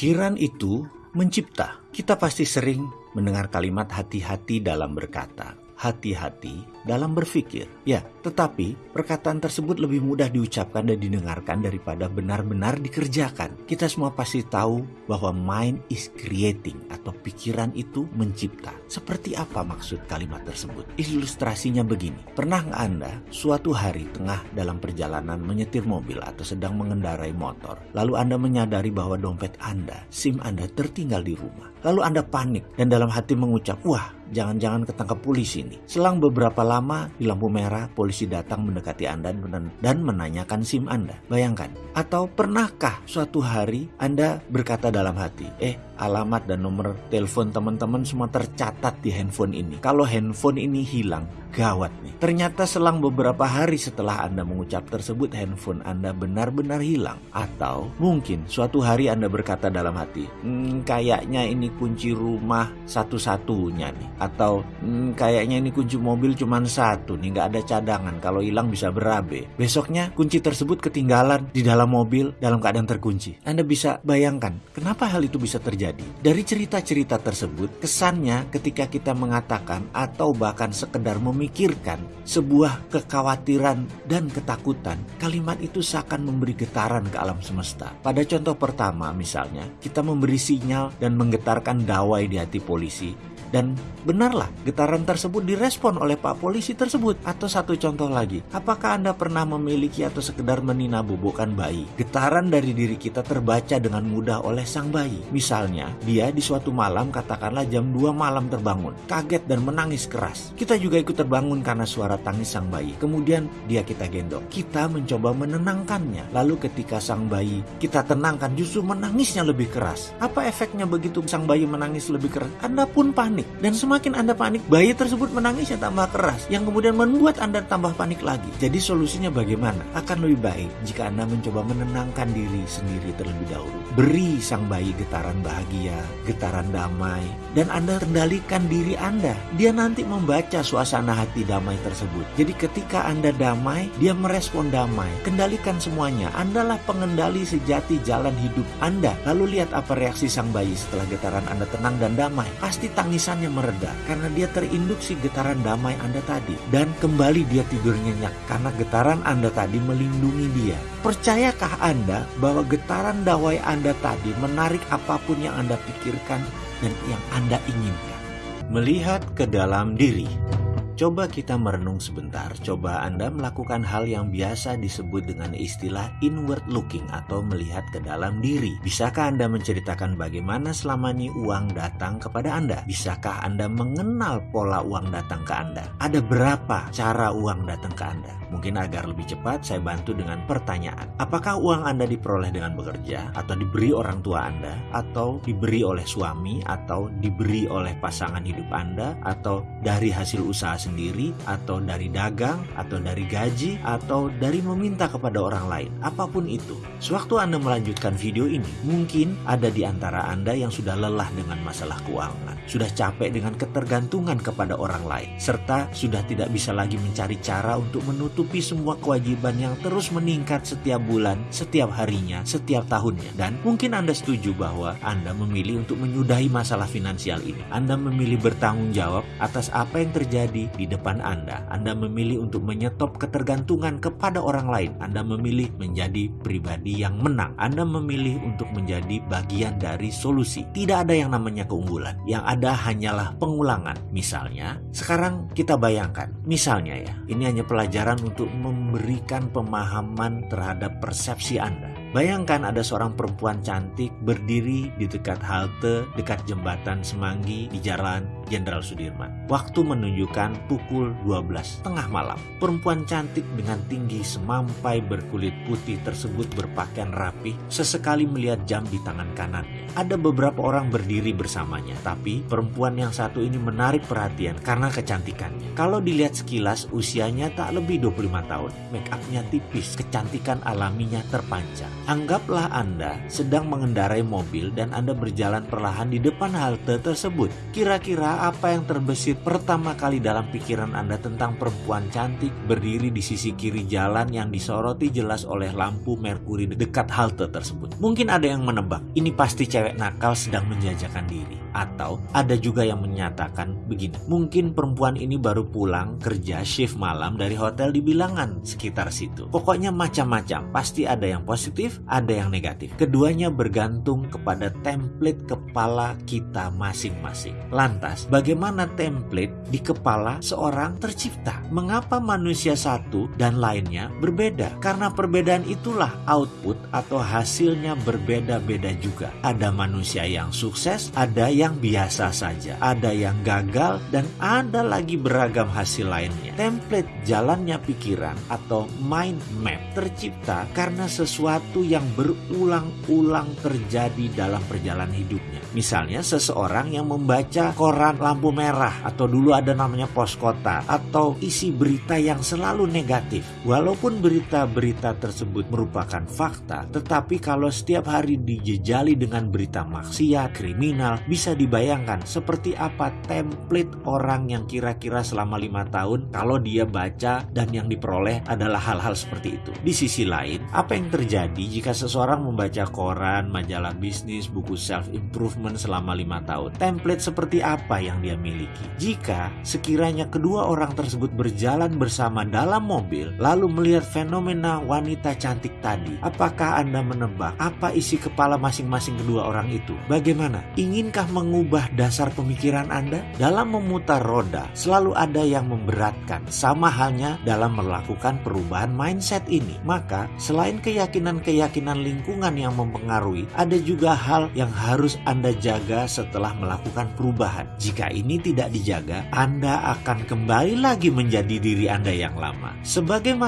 Pikiran itu mencipta. Kita pasti sering mendengar kalimat hati-hati dalam berkata, hati-hati dalam berpikir. Ya, tetapi perkataan tersebut lebih mudah diucapkan dan didengarkan daripada benar-benar dikerjakan. Kita semua pasti tahu bahwa mind is creating atau pikiran itu mencipta. Seperti apa maksud kalimat tersebut? Ilustrasinya begini. Pernah Anda suatu hari tengah dalam perjalanan menyetir mobil atau sedang mengendarai motor, lalu Anda menyadari bahwa dompet Anda, SIM Anda tertinggal di rumah. Lalu Anda panik dan dalam hati mengucap, wah jangan-jangan ketangkap polisi nih. Selang beberapa lama di lampu merah, polisi datang mendekati Anda dan menanyakan SIM Anda. Bayangkan. Atau pernahkah suatu hari Anda berkata dalam hati, eh alamat dan nomor telepon teman-teman semua tercatat di handphone ini. Kalau handphone ini hilang, gawat nih. Ternyata selang beberapa hari setelah Anda mengucap tersebut, handphone Anda benar-benar hilang. Atau mungkin suatu hari Anda berkata dalam hati, hmm, kayaknya ini kunci rumah satu-satunya nih. Atau hmm, kayaknya ini kunci mobil cuma satu nih, nggak ada cadangan. Kalau hilang bisa berabe. Besoknya kunci tersebut ketinggalan di dalam mobil dalam keadaan terkunci. Anda bisa bayangkan kenapa hal itu bisa terjadi. Dari cerita-cerita tersebut, kesannya ketika kita mengatakan atau bahkan sekedar memikirkan sebuah kekhawatiran dan ketakutan, kalimat itu seakan memberi getaran ke alam semesta. Pada contoh pertama misalnya, kita memberi sinyal dan menggetarkan dawai di hati polisi dan benarlah getaran tersebut direspon oleh Pak Polisi tersebut. Atau satu contoh lagi, apakah Anda pernah memiliki atau sekedar menina bobokan bayi? Getaran dari diri kita terbaca dengan mudah oleh sang bayi. Misalnya, dia di suatu malam katakanlah jam 2 malam terbangun, kaget dan menangis keras. Kita juga ikut terbangun karena suara tangis sang bayi. Kemudian dia kita gendong. Kita mencoba menenangkannya. Lalu ketika sang bayi kita tenangkan justru menangisnya lebih keras. Apa efeknya begitu sang bayi menangis lebih keras? Anda pun panik panik. Dan semakin Anda panik, bayi tersebut menangisnya tambah keras, yang kemudian membuat Anda tambah panik lagi. Jadi solusinya bagaimana? Akan lebih baik jika Anda mencoba menenangkan diri sendiri terlebih dahulu. Beri sang bayi getaran bahagia, getaran damai, dan Anda kendalikan diri Anda. Dia nanti membaca suasana hati damai tersebut. Jadi ketika Anda damai, dia merespon damai. Kendalikan semuanya. Andalah pengendali sejati jalan hidup Anda. Lalu lihat apa reaksi sang bayi setelah getaran Anda tenang dan damai. Pasti tangisan tangisannya mereda karena dia terinduksi getaran damai Anda tadi dan kembali dia tidur nyenyak karena getaran Anda tadi melindungi dia. Percayakah Anda bahwa getaran dawai Anda tadi menarik apa pun yang Anda pikirkan dan yang Anda inginkan? Melihat ke dalam diri. Coba kita merenung sebentar, coba Anda melakukan hal yang biasa disebut dengan istilah inward looking atau melihat ke dalam diri. Bisakah Anda menceritakan bagaimana selama ini uang datang kepada Anda? Bisakah Anda mengenal pola uang datang ke Anda? Ada berapa cara uang datang ke Anda? Mungkin agar lebih cepat saya bantu dengan pertanyaan. Apakah uang Anda diperoleh dengan bekerja atau diberi orang tua Anda atau diberi oleh suami atau diberi oleh pasangan hidup Anda atau dari hasil usaha sendiri? Sendiri atau dari dagang atau dari gaji atau dari meminta kepada orang lain. Apa pun itu. Sewaktu Anda melanjutkan video ini mungkin ada di antara Anda yang sudah lelah dengan masalah keuangan sudah capek dengan ketergantungan kepada orang lain serta sudah tidak bisa lagi mencari cara untuk menutupi semua kewajiban yang terus meningkat setiap bulan setiap harinya setiap tahunnya. Dan mungkin Anda setuju bahwa Anda memilih untuk menyudahi masalah finansial ini. Anda memilih bertanggung jawab atas apa yang terjadi di depan Anda. Anda memilih untuk menyetop ketergantungan kepada orang lain. Anda memilih menjadi pribadi yang menang. Anda memilih untuk menjadi bagian dari solusi. Tidak ada yang namanya keunggulan. Yang ada hanyalah pengulangan. Misalnya, sekarang kita bayangkan. Misalnya ya, ini hanya pelajaran untuk memberikan pemahaman terhadap persepsi Anda. Bayangkan ada seorang perempuan cantik berdiri di dekat halte dekat jembatan Semanggi di Jalan Jenderal Sudirman. Waktu menunjukkan pukul 12 tengah malam. Perempuan cantik dengan tinggi semampai berkulit putih tersebut berpakaian rapi sesekali melihat jam di tangan kanannya. Ada beberapa orang berdiri bersamanya, tapi perempuan yang satu ini menarik perhatian karena kecantikannya. Kalau dilihat sekilas usianya tak lebih 25 tahun, make upnya tipis, kecantikan alaminya terpancar. Anggaplah Anda sedang mengendarai mobil dan Anda berjalan perlahan di depan halte tersebut. Kira-kira apa yang terbesit pertama kali dalam pikiran Anda tentang perempuan cantik berdiri di sisi kiri jalan yang disoroti jelas oleh lampu merkuri dekat halte tersebut? Mungkin ada yang menebak, ini pasti cewek nakal sedang menjajakan diri. Atau ada juga yang menyatakan begini, mungkin perempuan ini baru pulang kerja shift malam dari hotel di bilangan sekitar situ. Pokoknya macam-macam, pasti ada yang positif, ada yang negatif. Keduanya bergantung kepada template kepala kita masing-masing. Lantas, bagaimana template di kepala seorang tercipta? Mengapa manusia satu dan lainnya berbeda? Karena perbedaan itulah output atau hasilnya berbeda-beda juga. Ada manusia yang sukses, ada yang yang biasa saja, ada yang gagal, dan ada lagi beragam hasil lainnya. Template jalannya pikiran atau mind map tercipta karena sesuatu yang berulang-ulang terjadi dalam perjalanan hidupnya. Misalnya seseorang yang membaca koran lampu merah atau dulu ada namanya pos kota atau isi berita yang selalu negatif. Walaupun berita-berita tersebut merupakan fakta, tetapi kalau setiap hari dijejali dengan berita maksiat, kriminal, bisa bisa dibayangkan seperti apa template orang yang kira-kira selama lima tahun kalau dia baca dan yang diperoleh adalah hal-hal seperti itu. Di sisi lain, apa yang terjadi jika seseorang membaca koran, majalah bisnis, buku self-improvement selama lima tahun? Template seperti apa yang dia miliki? Jika sekiranya kedua orang tersebut berjalan bersama dalam mobil, lalu melihat fenomena wanita cantik tadi, apakah Anda menebak apa isi kepala masing-masing kedua orang itu? Bagaimana? Inginkah mengubah dasar pemikiran Anda? Dalam memutar roda, selalu ada yang memberatkan, sama halnya dalam melakukan perubahan mindset ini. Maka, selain keyakinan-keyakinan lingkungan yang mempengaruhi, ada juga hal yang harus Anda jaga setelah melakukan perubahan. Jika ini tidak dijaga, Anda akan kembali lagi menjadi diri Anda yang lama. Sebagaimana